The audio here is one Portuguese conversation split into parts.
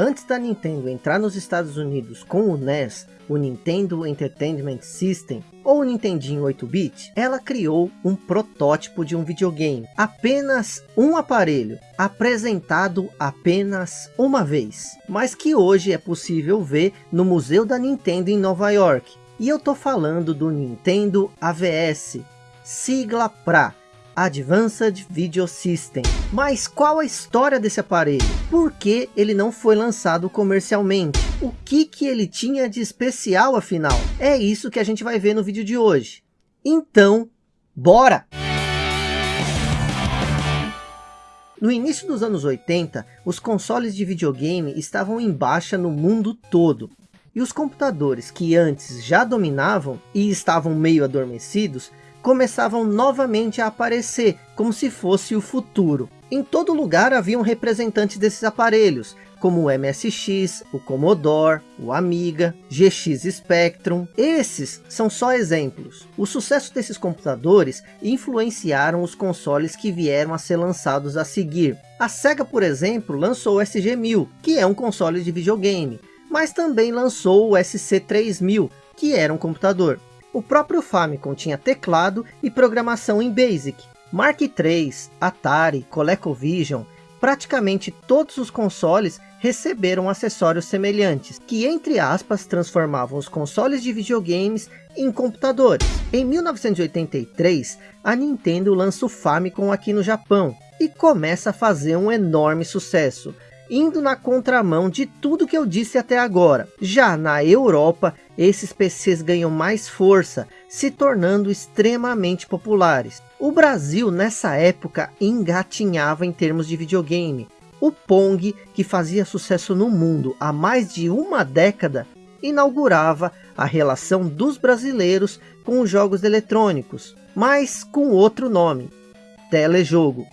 Antes da Nintendo entrar nos Estados Unidos com o NES, o Nintendo Entertainment System, ou o Nintendinho 8-bit, ela criou um protótipo de um videogame. Apenas um aparelho, apresentado apenas uma vez. Mas que hoje é possível ver no Museu da Nintendo em Nova York. E eu tô falando do Nintendo AVS, sigla para Advanced Video System. Mas qual a história desse aparelho? Por que ele não foi lançado comercialmente? O que, que ele tinha de especial afinal? É isso que a gente vai ver no vídeo de hoje. Então, bora! No início dos anos 80, os consoles de videogame estavam em baixa no mundo todo. E os computadores que antes já dominavam e estavam meio adormecidos, começavam novamente a aparecer, como se fosse o futuro. Em todo lugar haviam representantes desses aparelhos, como o MSX, o Commodore, o Amiga, GX Spectrum. Esses são só exemplos. O sucesso desses computadores influenciaram os consoles que vieram a ser lançados a seguir. A Sega, por exemplo, lançou o SG-1000, que é um console de videogame, mas também lançou o SC-3000, que era um computador. O próprio Famicom tinha teclado e programação em BASIC. Mark III, Atari, ColecoVision, praticamente todos os consoles receberam acessórios semelhantes, que entre aspas transformavam os consoles de videogames em computadores. Em 1983, a Nintendo lança o Famicom aqui no Japão, e começa a fazer um enorme sucesso, indo na contramão de tudo que eu disse até agora. Já na Europa, esses PCs ganham mais força, se tornando extremamente populares. O Brasil nessa época engatinhava em termos de videogame. O Pong, que fazia sucesso no mundo há mais de uma década, inaugurava a relação dos brasileiros com os jogos eletrônicos, mas com outro nome, telejogo.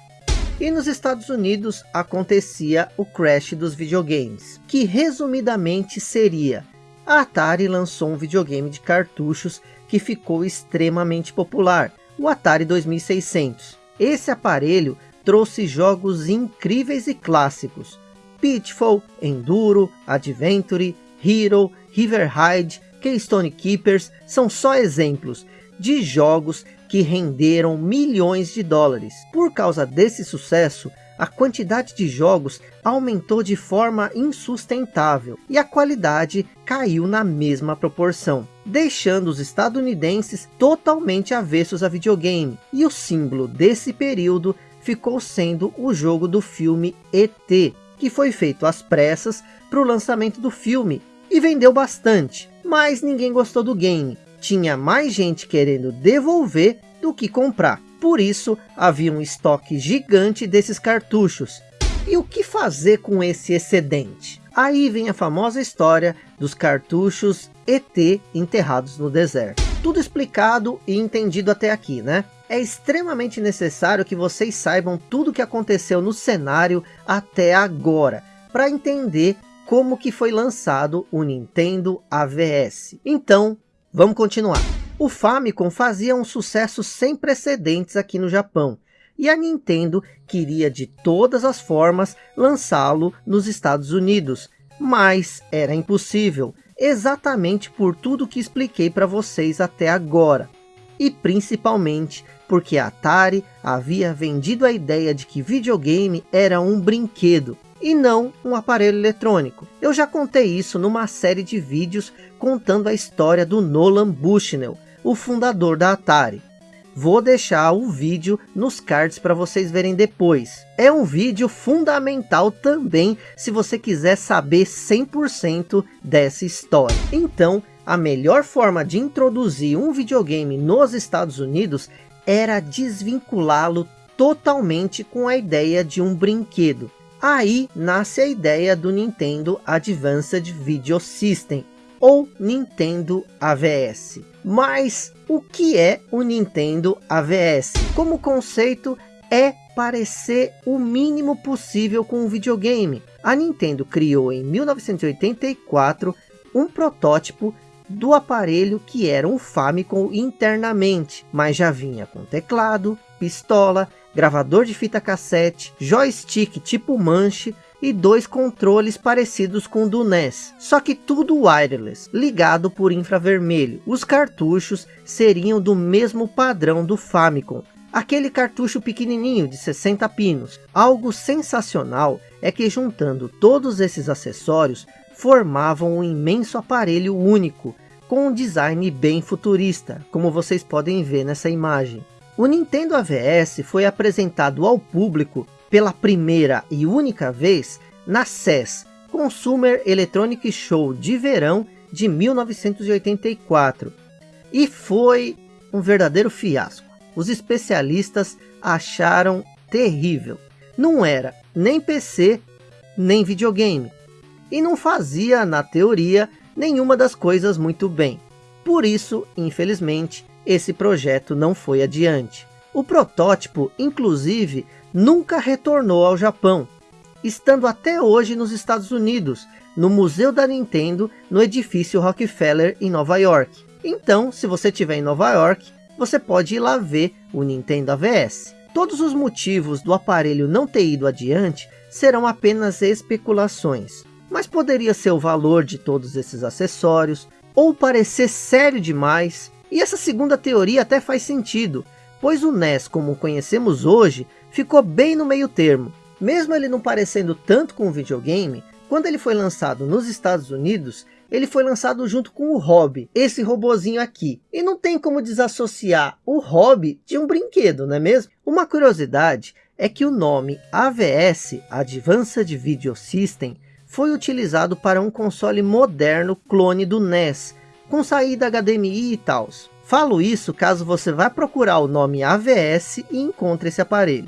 E nos Estados Unidos acontecia o crash dos videogames, que resumidamente seria, a Atari lançou um videogame de cartuchos que ficou extremamente popular, o Atari 2600. Esse aparelho trouxe jogos incríveis e clássicos, Pitfall, Enduro, Adventure, Hero, River Ride, Keystone Keepers são só exemplos de jogos que renderam milhões de dólares. Por causa desse sucesso, a quantidade de jogos aumentou de forma insustentável e a qualidade caiu na mesma proporção, deixando os estadunidenses totalmente avessos a videogame. E o símbolo desse período ficou sendo o jogo do filme ET, que foi feito às pressas para o lançamento do filme e vendeu bastante, mas ninguém gostou do game tinha mais gente querendo devolver do que comprar. Por isso, havia um estoque gigante desses cartuchos. E o que fazer com esse excedente? Aí vem a famosa história dos cartuchos ET enterrados no deserto. Tudo explicado e entendido até aqui, né? É extremamente necessário que vocês saibam tudo o que aconteceu no cenário até agora, para entender como que foi lançado o Nintendo AVS. Então, Vamos continuar. O Famicom fazia um sucesso sem precedentes aqui no Japão. E a Nintendo queria de todas as formas lançá-lo nos Estados Unidos. Mas era impossível. Exatamente por tudo que expliquei para vocês até agora. E principalmente porque a Atari havia vendido a ideia de que videogame era um brinquedo e não um aparelho eletrônico. Eu já contei isso numa série de vídeos contando a história do Nolan Bushnell, o fundador da Atari. Vou deixar o vídeo nos cards para vocês verem depois. É um vídeo fundamental também se você quiser saber 100% dessa história. Então, a melhor forma de introduzir um videogame nos Estados Unidos era desvinculá-lo totalmente com a ideia de um brinquedo. Aí nasce a ideia do Nintendo Advanced Video System, ou Nintendo AVS. Mas o que é o Nintendo AVS? Como conceito é parecer o mínimo possível com um videogame. A Nintendo criou em 1984 um protótipo do aparelho que era um Famicom internamente, mas já vinha com teclado, pistola, gravador de fita cassete, joystick tipo manche, e dois controles parecidos com o do NES, só que tudo wireless, ligado por infravermelho. Os cartuchos seriam do mesmo padrão do Famicom, aquele cartucho pequenininho de 60 pinos. Algo sensacional é que juntando todos esses acessórios, formavam um imenso aparelho único, com um design bem futurista, como vocês podem ver nessa imagem. O Nintendo AVS foi apresentado ao público pela primeira e única vez na CES, Consumer Electronic Show de verão de 1984. E foi um verdadeiro fiasco. Os especialistas acharam terrível. Não era nem PC, nem videogame. E não fazia, na teoria, nenhuma das coisas muito bem. Por isso, infelizmente, esse projeto não foi adiante. O protótipo, inclusive, nunca retornou ao Japão, estando até hoje nos Estados Unidos, no Museu da Nintendo, no edifício Rockefeller, em Nova York. Então, se você estiver em Nova York, você pode ir lá ver o Nintendo AVS. Todos os motivos do aparelho não ter ido adiante serão apenas especulações, mas poderia ser o valor de todos esses acessórios, ou parecer sério demais, e essa segunda teoria até faz sentido, pois o NES como conhecemos hoje, ficou bem no meio termo. Mesmo ele não parecendo tanto com o videogame, quando ele foi lançado nos Estados Unidos, ele foi lançado junto com o Hobby, esse robozinho aqui. E não tem como desassociar o Hobby de um brinquedo, não é mesmo? Uma curiosidade é que o nome AVS, Advanced Video System, foi utilizado para um console moderno clone do NES, com saída HDMI e tal. Falo isso caso você vá procurar o nome AVS e encontre esse aparelho.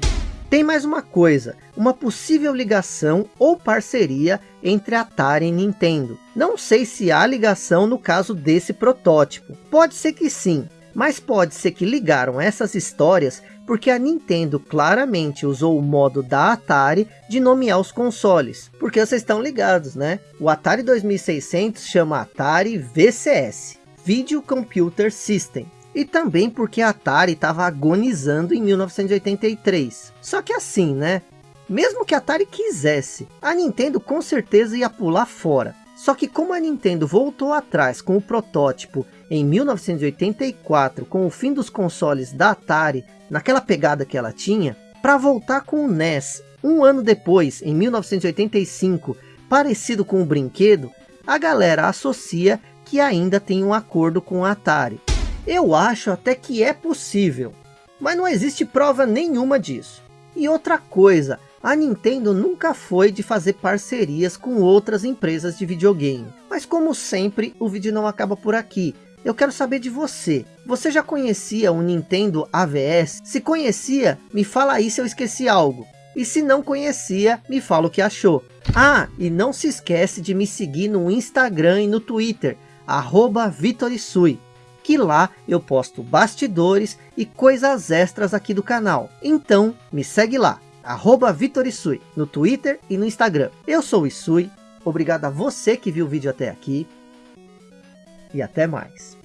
Tem mais uma coisa, uma possível ligação ou parceria entre Atari e Nintendo. Não sei se há ligação no caso desse protótipo. Pode ser que sim, mas pode ser que ligaram essas histórias porque a Nintendo claramente usou o modo da Atari de nomear os consoles. Porque vocês estão ligados, né? O Atari 2600 chama Atari VCS, Video Computer System e também porque a Atari estava agonizando em 1983. Só que assim, né? Mesmo que a Atari quisesse, a Nintendo com certeza ia pular fora. Só que como a Nintendo voltou atrás com o protótipo em 1984, com o fim dos consoles da Atari, naquela pegada que ela tinha, para voltar com o NES, um ano depois, em 1985, parecido com o brinquedo, a galera associa que ainda tem um acordo com a Atari. Eu acho até que é possível, mas não existe prova nenhuma disso. E outra coisa, a Nintendo nunca foi de fazer parcerias com outras empresas de videogame. Mas como sempre, o vídeo não acaba por aqui. Eu quero saber de você. Você já conhecia o Nintendo AVS? Se conhecia, me fala aí se eu esqueci algo. E se não conhecia, me fala o que achou. Ah, e não se esquece de me seguir no Instagram e no Twitter, arroba Vitorisui que lá eu posto bastidores e coisas extras aqui do canal. Então me segue lá, arroba Vitorisui, no Twitter e no Instagram. Eu sou o Isui, obrigado a você que viu o vídeo até aqui e até mais.